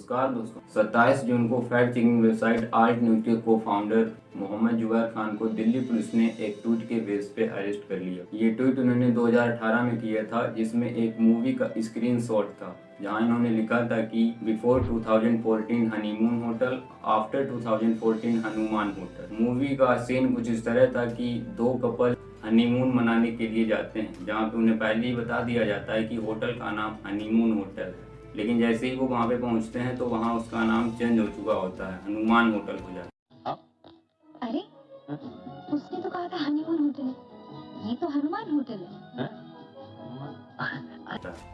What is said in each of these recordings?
नमस्कार दोस्तों। 27 जून को fact checking website Alt News के को फाउंडर मोहम्मद जुबैर खान को दिल्ली पुलिस ने एक ट्वीट के बेस पे अरेस्ट कर लिया। ये ट्वीट उन्होंने 2018 में किया था, जिसमें एक मूवी का स्क्रीनशॉट था, जहाँ इन्होंने लिखा था कि before 2014 honeymoon hotel after 2014 Hanuman hotel movie का सीन कुछ इस तरह था कि दो कपल हनीमून मनाने के लिए जाते हैं, जहाँ पे उन्हें पहले ही बता दिया जाता है कि होटल का नाम हनीमून होटल है। लेकिन जैसे ही वो वहाँ पे पहुँचते हैं तो वहाँ उसका नाम चेंज हो चुका होता है हनुमान होटल हो जाता हाँ। अरे उसने तो कहा था हनीमून होटल ये तो हनुमान होटल है।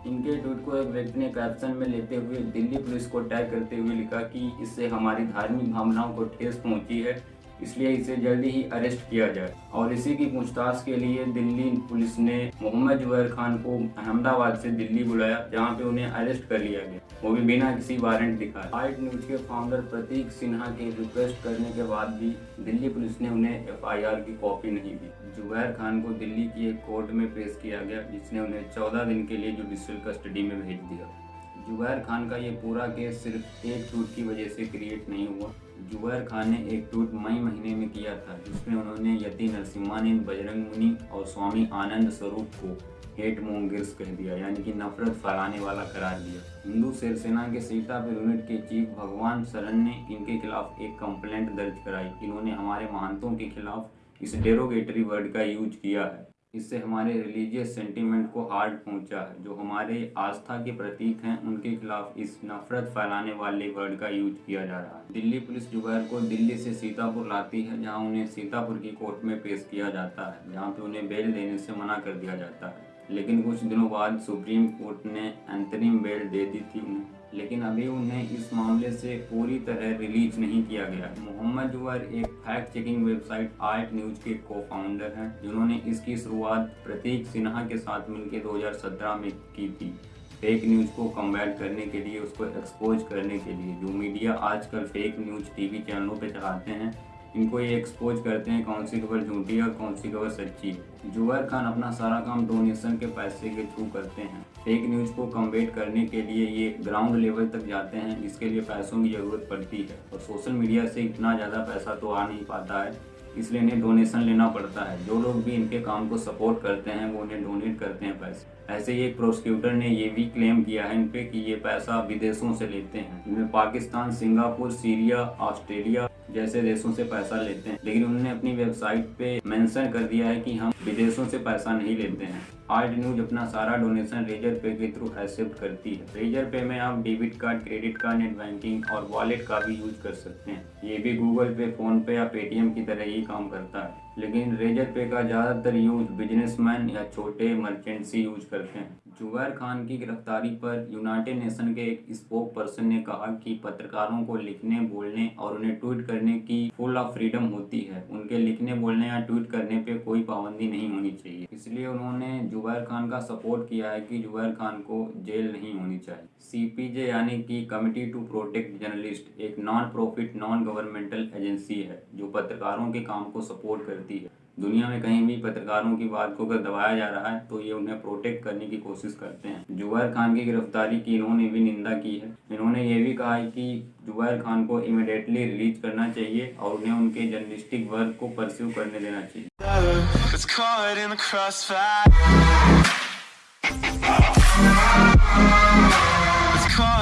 इनके ट्वीट को एक व्यक्ति ने कैप्शन में लेते हुए दिल्ली पुलिस को टैग करते हुए लिखा कि इससे हमारी धार्मिक भावनाओं को ठेस पहुँची है। इसलिए इसे जल्दी ही अरेस्ट किया जाए। और इसी की पूछताछ के लिए दिल्ली पुलिस ने मोहम्मद जुबैर खान को अहमदाबाद से दिल्ली बुलाया, जहाँ पे उन्हें अरेस्ट कर लिया गया। वो भी बिना किसी वारंट दिखाए। आइट न्यूज़ के फाउंडर प्रतीक सिन्हा के रिक्वेस्ट करने के बाद भी दिल्ली पुलिस ने उन्हें एफ़ की कॉपी नहीं दी। जुबैर खान को दिल्ली की एक कोर्ट में पेश किया गया, जिसने उन्हें चौदह दिन के लिए जुडिशियल कस्टडी में भेज दिया। जुबैर खान का ये पूरा केस सिर्फ़ एक ट्वीट की वजह से क्रिएट नहीं हुआ। जुबैर खान ने एक ट्वीट मई महीने में किया था, जिसमें उन्होंने यति नरसिम्हानंद बजरंग मुनि और स्वामी आनंद स्वरूप को हेट मोंगिर्स कह दिया, यानी कि नफरत फैलाने वाला करार दिया। हिंदू शिवसेना के सीतापुर यूनिट के चीफ भगवान शरण ने इनके खिलाफ एक कंप्लेंट दर्ज कराई। इन्होंने हमारे महंतों के खिलाफ इस डेरोगेटरी वर्ड का यूज़ किया है। इससे हमारे रिलीजियस सेंटीमेंट को हार्ड पहुँचा है जो हमारे आस्था के प्रतीक हैं, उनके खिलाफ इस नफरत फैलाने वाले वर्ड का यूज़ किया जा रहा है। दिल्ली पुलिस जुबैर को दिल्ली से सीतापुर लाती है, जहाँ उन्हें सीतापुर की कोर्ट में पेश किया जाता है, जहाँ पे उन्हें बेल देने से मना कर दिया जाता है। लेकिन कुछ दिनों बाद सुप्रीम कोर्ट ने अंतरिम बेल दे दी थी उन्हें। लेकिन अभी उन्हें इस मामले से पूरी तरह रिलीज़ नहीं किया गया। मोहम्मद जुवर एक fact checking website Alt News के को फाउंडर है, जिन्होंने इसकी शुरुआत प्रतीक सिन्हा के साथ मिलकर 2017 में की थी। फेक न्यूज़ को कम्बैट करने के लिए, उसको एक्सपोज करने के लिए। जो मीडिया आजकल फेक न्यूज़ टीवी चैनलों पर चलाते हैं इनको ये एक्सपोज करते हैं कौन सी खबर झूठी और कौन सी खबर सच्ची। जुबैर खान अपना सारा काम डोनेशन के पैसे के थ्रू करते हैं। फेक न्यूज़ को कम्बेट करने के लिए ये ग्राउंड लेवल तक जाते हैं, जिसके लिए पैसों की ज़रूरत पड़ती है। और सोशल मीडिया से इतना ज़्यादा पैसा तो आ नहीं पाता है। इसलिए इन्हें डोनेशन लेना पड़ता है। जो लोग भी इनके काम को सपोर्ट करते हैं, वो इन्हें डोनेट करते हैं पैसे। ऐसे ही एक प्रोसिक्यूटर ने ये भी क्लेम किया है इन पे कि ये पैसा विदेशों से लेते हैं। इनमें पाकिस्तान, सिंगापुर, सीरिया, ऑस्ट्रेलिया जैसे देशों से पैसा लेते हैं। लेकिन उन्होंने अपनी वेबसाइट पे मेंशन कर दिया है कि हम विदेशों से पैसा नहीं लेते हैं। आज न्यूज़ अपना सारा डोनेशन रेजर पे के थ्रू एक्सेप्ट करती है। रेजर पे में आप debit card, credit card, net banking और वॉलेट का भी यूज़ कर सकते हैं। ये भी गूगल पे फ़ोन पे या पेटीएम की तरह ही काम करता है। लेकिन रेजर पे का ज़्यादातर यूज़ बिजनेसमैन या छोटे मर्चेंट्स ही यूज़ करते हैं। जुबैर खान की गिरफ्तारी पर यूनाइटेड नेशन के एक स्पोक पर्सन ने कहा कि पत्रकारों को लिखने, बोलने और उन्हें ट्वीट करने की फुल ऑफ़ फ्रीडम होती है। उनके लिखने, बोलने या ट्वीट करने पे कोई पाबंदी नहीं होनी चाहिए। इसलिए उन्होंने जुबैर खान का सपोर्ट किया है कि जुबैर खान को जेल नहीं होनी चाहिए। सीपीजे यानी कि कमिटी टू प्रोटेक्ट जर्नलिस्ट, एक non profit non governmental agency है, जो पत्रकारों के काम को सपोर्ट करती है। दुनिया में कहीं भी पत्रकारों की बात को अगर दबाया जा रहा है तो ये उन्हें प्रोटेक्ट करने की कोशिश करते हैं। जुबैर खान की गिरफ्तारी की इन्होंने भी निंदा की है। इन्होंने ये भी कहा है कि जुबैर खान को इमिडिएटली रिलीज़ करना चाहिए और उन्हें उनके जर्नलिस्टिक वर्क को परस्यू करने देना चाहिए।